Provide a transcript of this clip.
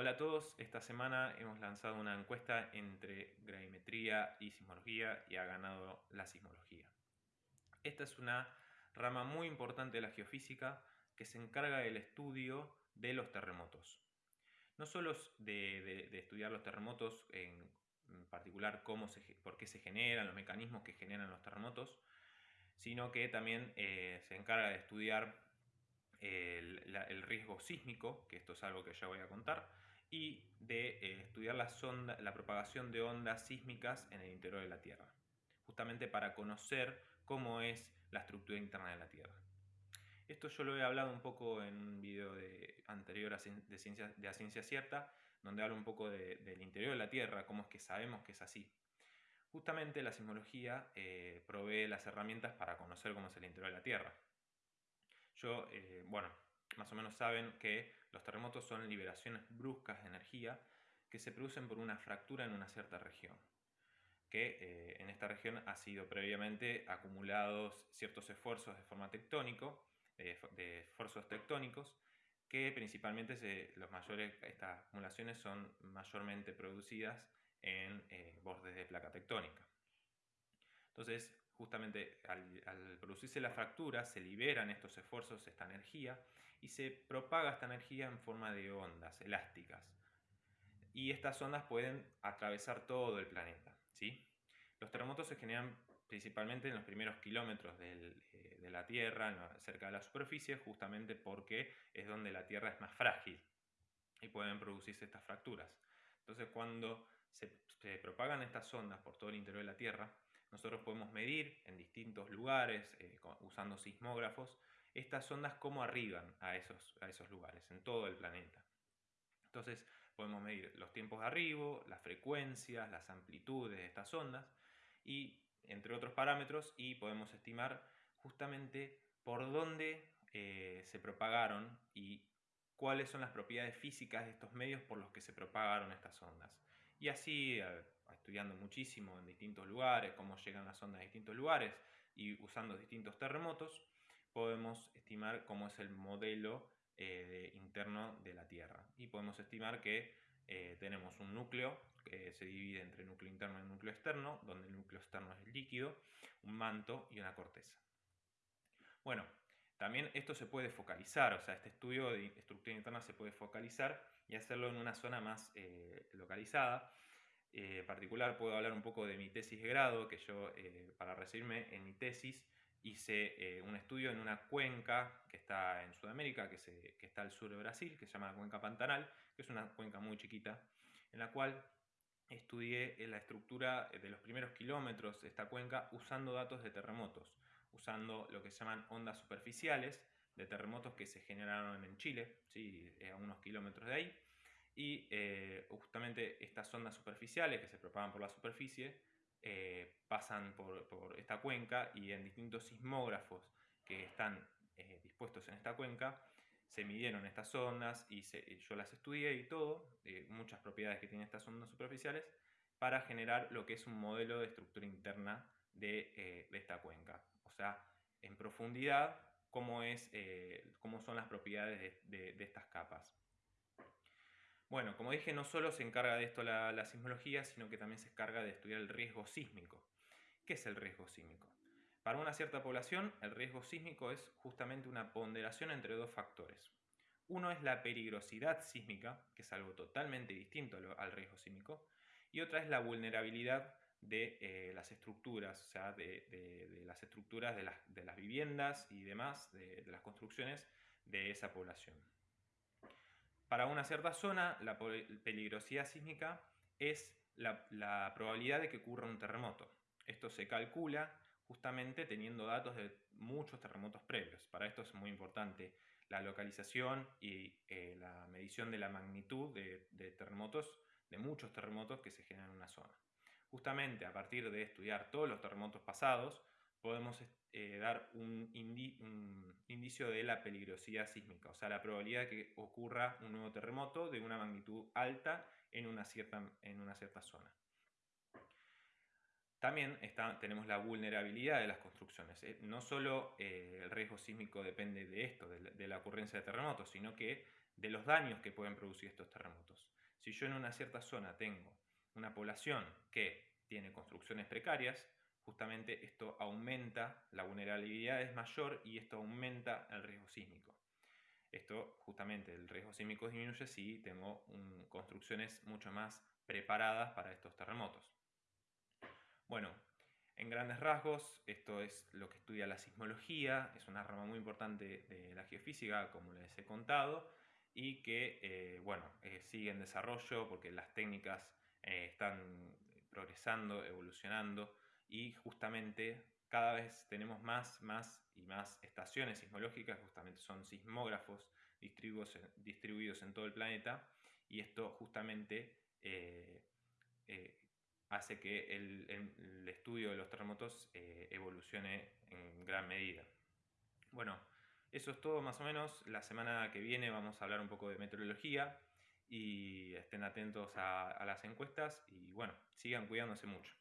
Hola a todos, esta semana hemos lanzado una encuesta entre gravimetría y sismología y ha ganado la sismología. Esta es una rama muy importante de la geofísica que se encarga del estudio de los terremotos. No solo de, estudiar los terremotos, en particular cómo se, por qué se generan, los mecanismos que generan los terremotos, sino que también eh, se encarga de estudiar el, riesgo sísmico, que esto es algo que ya voy a contar, y de eh, estudiar la, la propagación de ondas sísmicas en el interior de la Tierra, justamente para conocer cómo es la estructura interna de la Tierra. Esto yo lo he hablado un poco en un video de, anterior de, ciencia, de ciencia cierta, donde hablo un poco del interior de la Tierra, cómo es que sabemos que es así. Justamente la sismología eh, provee las herramientas para conocer cómo es el interior de la Tierra. Yo, eh, bueno, más o menos saben que los terremotos son liberaciones bruscas de energía que se producen por una fractura en una cierta región, que eh, en esta región ha sido previamente acumulados ciertos esfuerzos de forma tectónico, de esfuerzos tectónicos, que principalmente los mayores, estas acumulaciones son mayormente producidas en eh, bordes de placa tectónica. Entonces, justamente al, producirse la fractura se liberan estos esfuerzos, esta energía, y se propaga esta energía en forma de ondas elásticas. Y estas ondas pueden atravesar todo el planeta. ¿sí? Los terremotos se generan principalmente en los primeros kilómetros eh, de la Tierra, cerca de la superficie, justamente porque es donde la Tierra es más frágil y pueden producirse estas fracturas. Entonces, cuando se, propagan estas ondas por todo el interior de la Tierra, nosotros podemos medir en distintos lugares, eh, usando sismógrafos, estas ondas cómo arriban a esos, a esos lugares, en todo el planeta. Entonces podemos medir los tiempos de arribo, las frecuencias, las amplitudes de estas ondas y entre otros parámetros y podemos estimar justamente por dónde eh, se propagaron y cuáles son las propiedades físicas de estos medios por los que se propagaron estas ondas. Y así, estudiando muchísimo en distintos lugares, cómo llegan las ondas a distintos lugares y usando distintos terremotos, podemos estimar cómo es el modelo eh, interno de la Tierra. Y podemos estimar que eh, tenemos un núcleo que se divide entre núcleo interno y núcleo externo, donde el núcleo externo es el líquido, un manto y una corteza. Bueno, también esto se puede focalizar, o sea, este estudio de estructura interna se puede focalizar y hacerlo en una zona más eh, localizada. Eh, en particular puedo hablar un poco de mi tesis de grado, que yo eh, para recibirme en mi tesis hice un estudio en una cuenca que está en Sudamérica, que, que, está al sur de Brasil, que se llama la cuenca Pantanal, que es una cuenca muy chiquita, en la cual estudié la estructura de los primeros kilómetros de esta cuenca usando datos de terremotos usando lo que se llaman ondas superficiales de terremotos que se generaron en Chile, ¿sí? Eh, a unos kilómetros de ahí. Y eh, justamente estas ondas superficiales que se propagan por la superficie eh, pasan por, esta cuenca y en distintos sismógrafos que están dispuestos en esta cuenca se midieron estas ondas y yo las estudié y todo, muchas propiedades que tienen estas ondas superficiales, para generar lo que es un modelo de estructura interna de, de esta cuenca sea, en profundidad, cómo, es, eh, cómo son las propiedades de, estas capas. Bueno, como dije, no solo se encarga de esto la, sismología, sino que también se encarga de estudiar el riesgo sísmico. ¿Qué es el riesgo sísmico? Para una cierta población, el riesgo sísmico es justamente una ponderación entre dos factores. Uno es la peligrosidad sísmica, que es algo totalmente distinto al riesgo sísmico, y otra es la vulnerabilidad de eh, las estructuras, o sea, de, las estructuras de las, viviendas y demás, de, las construcciones de esa población. Para una cierta zona, la peligrosidad sísmica es la, probabilidad de que ocurra un terremoto. Esto se calcula justamente teniendo datos de muchos terremotos previos. Para esto es muy importante la localización y eh, la medición de la magnitud de, de terremotos, de muchos terremotos que se generan en una zona. Justamente a partir de estudiar todos los terremotos pasados, podemos eh, dar un, indicio de la peligrosidad sísmica, o sea, la probabilidad de que ocurra un nuevo terremoto de una magnitud alta en una cierta, en una cierta zona. También tenemos la vulnerabilidad de las construcciones. ¿eh? No solo eh, el riesgo sísmico depende de esto, de la ocurrencia de terremotos, sino que de los daños que pueden producir estos terremotos. Si yo en una cierta zona tengo una población que tiene construcciones precarias, justamente esto aumenta, la vulnerabilidad es mayor y esto aumenta el riesgo sísmico. Esto justamente el riesgo sísmico disminuye si tengo construcciones mucho más preparadas para estos terremotos. Bueno, en grandes rasgos, esto es lo que estudia la sismología, es una rama muy importante de la geofísica, como les he contado, y que, eh, bueno, eh, sigue en desarrollo porque las técnicas eh, están progresando, evolucionando, y justamente cada vez tenemos más, más y más estaciones sismológicas, justamente son sismógrafos distribuidos, en todo el planeta, y esto justamente eh, eh, hace que el, estudio de los terremotos evolucione en gran medida. Bueno, eso es todo más o menos. La semana que viene vamos a hablar un poco de meteorología y estén atentos a las encuestas y bueno, sigan cuidándose mucho.